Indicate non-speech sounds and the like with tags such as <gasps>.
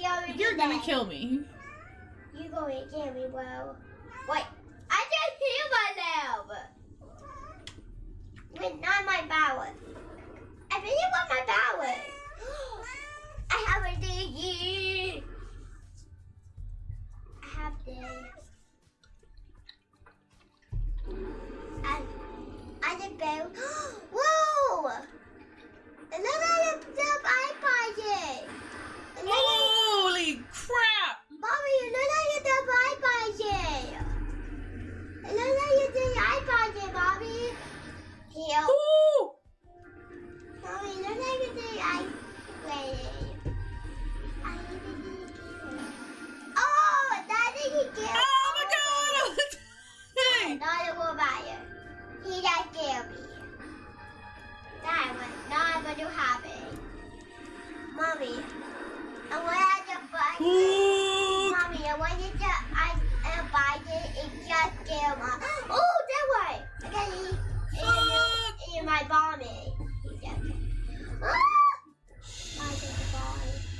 going You're gonna kill me. You're to kill me, bro. Wait, I just healed myself. With not my power. I really want my power. <gasps> I have a DG. I have this. I, I did build. <gasps> He just killed me. That was not going to happen. Mommy, I want to buy.